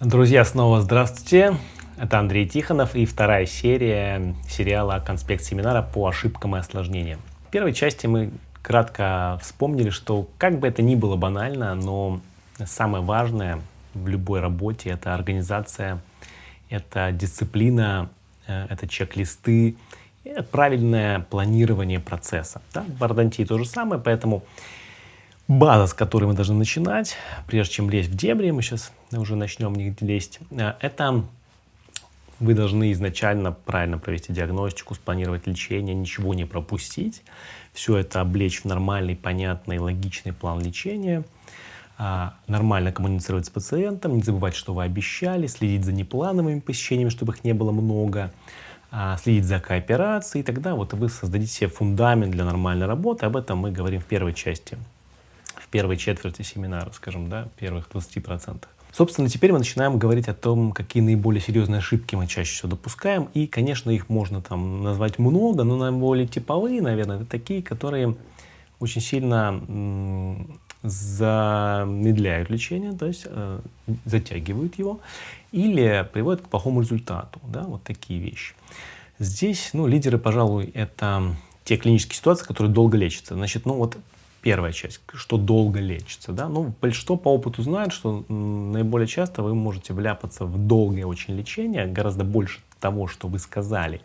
Друзья, снова здравствуйте. Это Андрей Тихонов и вторая серия сериала «Конспект семинара по ошибкам и осложнениям». В первой части мы кратко вспомнили, что как бы это ни было банально, но самое важное в любой работе — это организация, это дисциплина, э, это чек-листы, правильное планирование процесса. Да? В Ардантии то же самое, поэтому база, с которой мы должны начинать, прежде чем лезть в дебри, мы сейчас уже начнем в них лезть, э, это вы должны изначально правильно провести диагностику, спланировать лечение, ничего не пропустить, все это облечь в нормальный, понятный, логичный план лечения, а, нормально коммуницировать с пациентом, не забывать, что вы обещали, следить за неплановыми посещениями, чтобы их не было много, а, следить за кооперацией, и тогда вот вы создадите себе фундамент для нормальной работы. Об этом мы говорим в первой части в первой четверти семинара, скажем, да, первых 20%. Собственно, теперь мы начинаем говорить о том, какие наиболее серьезные ошибки мы чаще всего допускаем. И, конечно, их можно там назвать много, но наиболее типовые, наверное, это такие, которые очень сильно замедляют лечение, то есть э, затягивают его или приводят к плохому результату. Да, вот такие вещи. Здесь ну, лидеры, пожалуй, это те клинические ситуации, которые долго лечатся. Значит, ну вот первая часть, что долго лечится. Да? Ну, большинство по опыту знает, что наиболее часто вы можете вляпаться в долгое очень лечение, гораздо больше того, что вы сказали.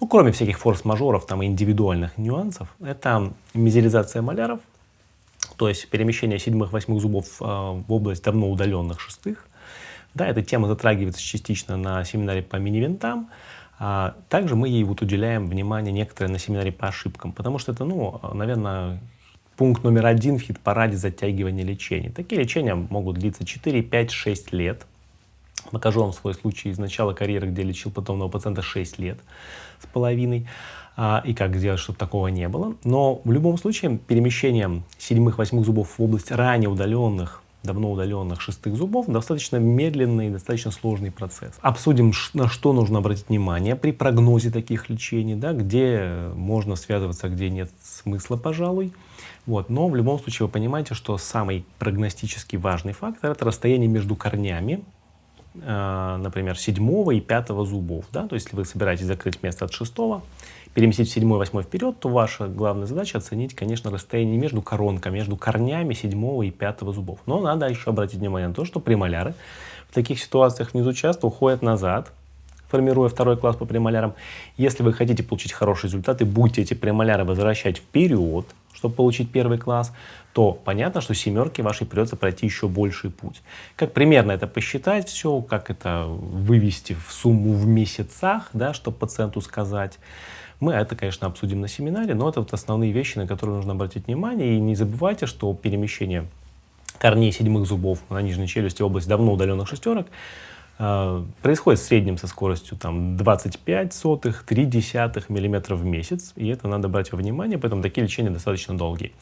Ну, кроме всяких форс-мажоров там, индивидуальных нюансов, это мизеризация маляров, то есть перемещение седьмых-восьмых зубов э, в область давно удаленных шестых. Да, эта тема затрагивается частично на семинаре по мини-винтам. А также мы ей вот уделяем внимание некоторые на семинаре по ошибкам, потому что это, ну, наверное, Пункт номер один в хит-параде затягивания лечения. Такие лечения могут длиться 4, 5, 6 лет. Покажу вам свой случай из начала карьеры, где лечил потомного пациента 6 лет с половиной. А, и как сделать, чтобы такого не было. Но в любом случае перемещение седьмых-восьмых зубов в область ранее удаленных давно удаленных шестых зубов достаточно медленный и достаточно сложный процесс. Обсудим, на что нужно обратить внимание при прогнозе таких лечений, да, где можно связываться, где нет смысла, пожалуй. Вот. Но в любом случае вы понимаете, что самый прогностически важный фактор – это расстояние между корнями, э, например, седьмого и пятого зубов. Да? То есть, если вы собираетесь закрыть место от шестого, переместить седьмой, восьмой вперед, то ваша главная задача оценить, конечно, расстояние между коронками, между корнями седьмого и пятого зубов. Но надо еще обратить внимание на то, что премоляры в таких ситуациях внизу часто уходят назад, формируя второй класс по премолярам. Если вы хотите получить хорошие результаты, будете эти премоляры возвращать вперед, чтобы получить первый класс, то понятно, что семерки вашей придется пройти еще больший путь. Как примерно это посчитать все, как это вывести в сумму в месяцах, да, чтобы пациенту сказать. Мы это, конечно, обсудим на семинаре, но это вот основные вещи, на которые нужно обратить внимание. И не забывайте, что перемещение корней седьмых зубов на нижней челюсти область давно удаленных шестерок происходит в среднем со скоростью там, 25 сотых, 3 десятых миллиметров в месяц, и это надо брать во внимание, поэтому такие лечения достаточно долгие.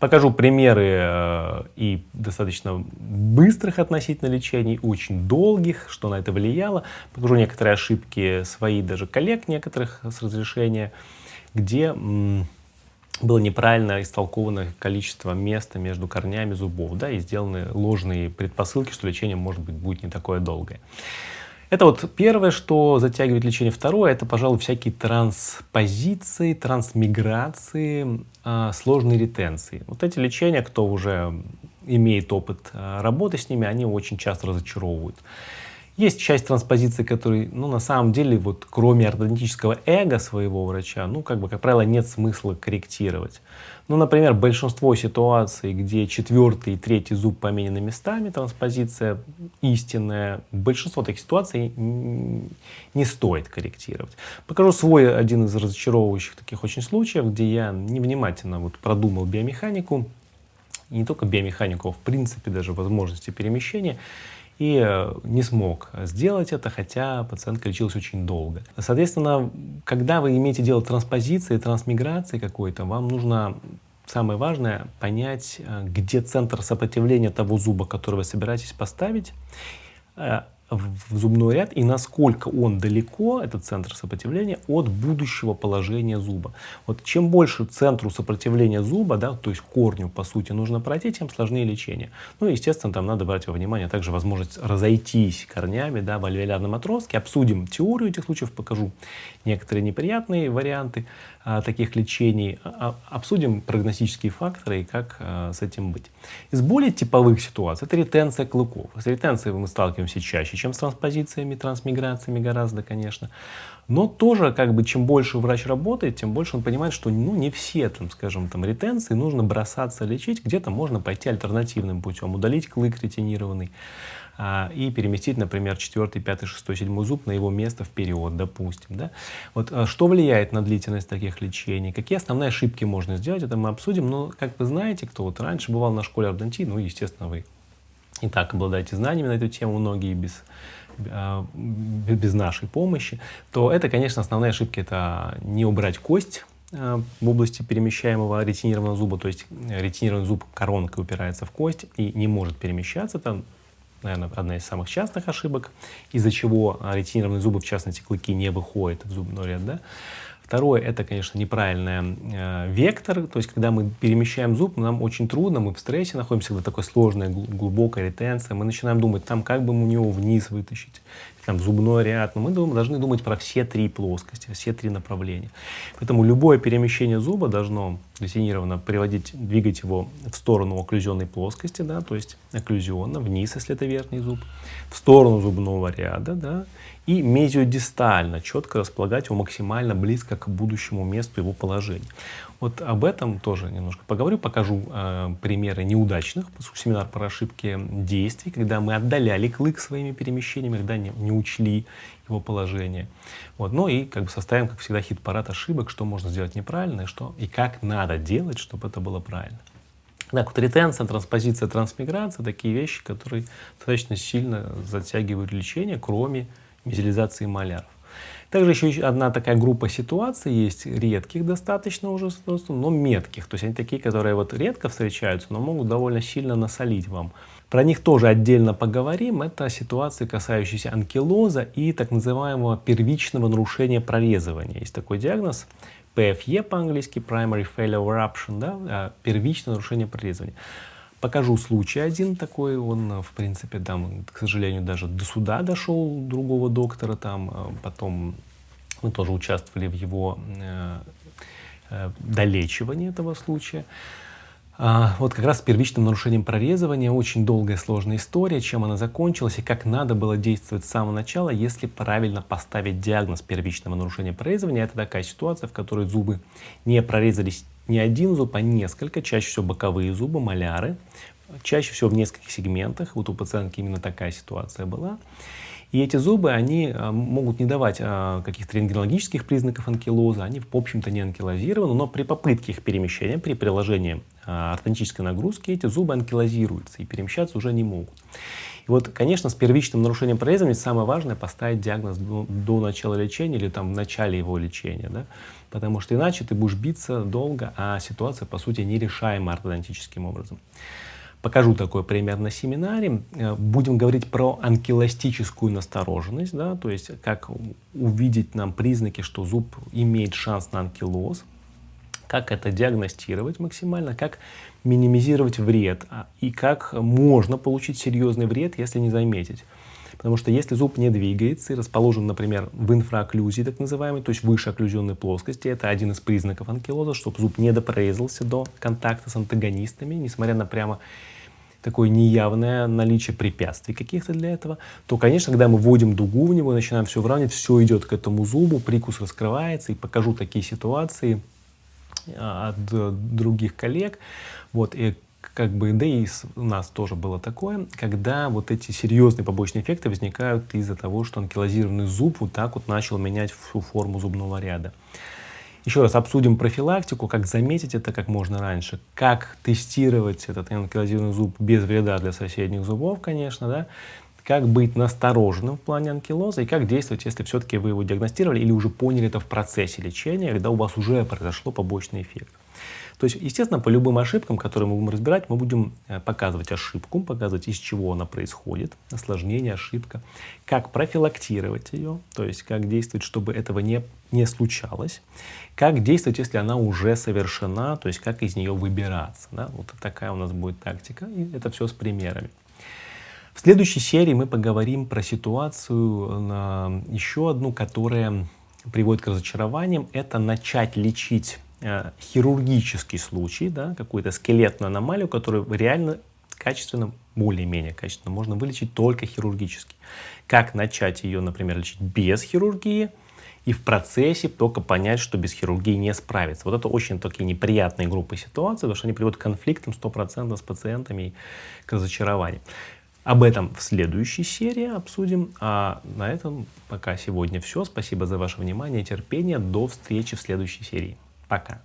Покажу примеры э, и достаточно быстрых относительно лечений, очень долгих, что на это влияло. Покажу некоторые ошибки свои, даже коллег некоторых с разрешения, где было неправильно истолковано количество места между корнями зубов, да, и сделаны ложные предпосылки, что лечение, может быть, будет не такое долгое. Это вот первое, что затягивает лечение. Второе, это, пожалуй, всякие транспозиции, трансмиграции, э, сложные ретенции. Вот эти лечения, кто уже имеет опыт э, работы с ними, они очень часто разочаровывают. Есть часть транспозиции, которые, ну, на самом деле, вот, кроме ортодонтического эго своего врача, ну, как бы, как правило, нет смысла корректировать. Ну, например, большинство ситуаций, где четвертый и третий зуб поменены местами, транспозиция истинная, большинство таких ситуаций не стоит корректировать. Покажу свой один из разочаровывающих таких очень случаев, где я невнимательно вот продумал биомеханику, не только биомеханику, а в принципе даже возможности перемещения, и э, не смог сделать это, хотя пациентка лечилась очень долго. Соответственно, когда вы имеете дело транспозиции, трансмиграции какой-то, вам нужно самое важное понять, э, где центр сопротивления того зуба, который вы собираетесь поставить, э, в зубной ряд и насколько он далеко, этот центр сопротивления, от будущего положения зуба. Вот чем больше центру сопротивления зуба, да, то есть корню, по сути, нужно пройти, тем сложнее лечение. Ну естественно, там надо брать во внимание также возможность разойтись корнями да, в альвеолярном отростке. Обсудим теорию этих случаев, покажу некоторые неприятные варианты а, таких лечений. А, а, обсудим прогностические факторы и как а, с этим быть. Из более типовых ситуаций это ретенция клыков. С ретенцией мы сталкиваемся чаще, чем с транспозициями, трансмиграциями гораздо, конечно. Но тоже, как бы, чем больше врач работает, тем больше он понимает, что ну, не все, там, скажем, там, ретенции нужно бросаться лечить. Где-то можно пойти альтернативным путем, удалить клык ретинированный а, и переместить, например, 4, 5, 6, 7 зуб на его место вперед, допустим. Да? Вот, а, что влияет на длительность таких лечений? Какие основные ошибки можно сделать? Это мы обсудим. Но, как вы знаете, кто вот раньше бывал на школе ортодонтии, ну, естественно, вы и так обладаете знаниями на эту тему, многие без а, без нашей помощи, то это, конечно, основные ошибки. Это не убрать кость а, в области перемещаемого ретинированного зуба, то есть ретинированный зуб коронкой упирается в кость и не может перемещаться. Это, наверное, одна из самых частых ошибок, из-за чего ретинированные зубы, в частности клыки, не выходят в зубной ряд. Да? Второе, это, конечно, неправильный э, вектор, то есть, когда мы перемещаем зуб, нам очень трудно, мы в стрессе находимся, когда такой сложная, глубокая ретенция, мы начинаем думать, там, как бы мы него вниз вытащить, там, зубной ряд, но мы думаем, должны думать про все три плоскости, все три направления. Поэтому любое перемещение зуба должно детинированно приводить, двигать его в сторону окклюзионной плоскости, да, то есть окклюзионно, вниз, если это верхний зуб, в сторону зубного ряда, да, и мезиодистально четко располагать его максимально близко к будущему месту его положения. Вот об этом тоже немножко поговорю, покажу э, примеры неудачных, семинар про ошибки действий, когда мы отдаляли клык своими перемещениями, когда не, не учли его положение. Вот. Ну и как бы составим, как всегда, хит-парад ошибок, что можно сделать неправильно и, что, и как надо делать, чтобы это было правильно. Так вот, ретенция, транспозиция, трансмиграция — такие вещи, которые достаточно сильно затягивают лечение, кроме мезилизации маляров. Также еще одна такая группа ситуаций есть, редких достаточно уже, но метких. То есть они такие, которые вот редко встречаются, но могут довольно сильно насолить вам. Про них тоже отдельно поговорим. Это ситуации, касающиеся анкилоза и так называемого первичного нарушения прорезывания. Есть такой диагноз PFE по-английски, Primary Failure Eruption, да, а, первичное нарушение прорезывания. Покажу случай один такой, он, в принципе, там, к сожалению, даже до суда дошел другого доктора, там, а, потом мы тоже участвовали в его э, э, долечивании этого случая. А, вот как раз с первичным нарушением прорезывания очень долгая сложная история, чем она закончилась и как надо было действовать с самого начала, если правильно поставить диагноз первичного нарушения прорезывания. Это такая ситуация, в которой зубы не прорезались не один зуб, а несколько, чаще всего боковые зубы, маляры, чаще всего в нескольких сегментах. Вот у пациентки именно такая ситуация была. И эти зубы, они а, могут не давать а, каких-то рентгенологических признаков анкилоза, они, в общем-то, не анкилозированы, но при попытке их перемещения, при приложении а, ортодонтической нагрузки, эти зубы анкилозируются и перемещаться уже не могут. И вот, конечно, с первичным нарушением прорезывания самое важное поставить диагноз до, до начала лечения или там в начале его лечения, да? потому что иначе ты будешь биться долго, а ситуация, по сути, нерешаема ортодонтическим образом. Покажу такой пример на семинаре. Э, будем говорить про анкилостическую настороженность, да, то есть как увидеть нам признаки, что зуб имеет шанс на анкилоз, как это диагностировать максимально, как минимизировать вред а, и как можно получить серьезный вред, если не заметить. Потому что если зуб не двигается и расположен, например, в инфраокклюзии, так называемой, то есть выше окклюзионной плоскости, это один из признаков анкилоза, чтобы зуб не допрорезался до контакта с антагонистами, несмотря на прямо такое неявное наличие препятствий каких-то для этого, то, конечно, когда мы вводим дугу в него, начинаем все выравнивать, все идет к этому зубу, прикус раскрывается, и покажу такие ситуации от других коллег. Вот, и как бы, да и у нас тоже было такое, когда вот эти серьезные побочные эффекты возникают из-за того, что анкилозированный зуб вот так вот начал менять всю форму зубного ряда. Еще раз обсудим профилактику, как заметить это как можно раньше, как тестировать этот анкилозированный зуб без вреда для соседних зубов, конечно, да, как быть настороженным в плане анкилоза и как действовать, если все-таки вы его диагностировали или уже поняли это в процессе лечения, когда у вас уже произошло побочный эффект. То есть, естественно, по любым ошибкам, которые мы будем разбирать, мы будем э, показывать ошибку, показывать, из чего она происходит, осложнение, ошибка, как профилактировать ее, то есть как действовать, чтобы этого не, не случалось, как действовать, если она уже совершена, то есть как из нее выбираться. Да? Вот такая у нас будет тактика, и это все с примерами. В следующей серии мы поговорим про ситуацию, еще одну, которая приводит к разочарованиям. Это начать лечить э, хирургический случай, да, какую-то скелетную аномалию, которую реально качественно, более-менее качественно можно вылечить только хирургически. Как начать ее, например, лечить без хирургии, и в процессе только понять, что без хирургии не справиться. Вот это очень такие неприятные группы ситуаций, потому что они приводят к конфликтам 100% с пациентами и к разочарованию. Об этом в следующей серии обсудим. А на этом пока сегодня все. Спасибо за ваше внимание и терпение. До встречи в следующей серии. Пока.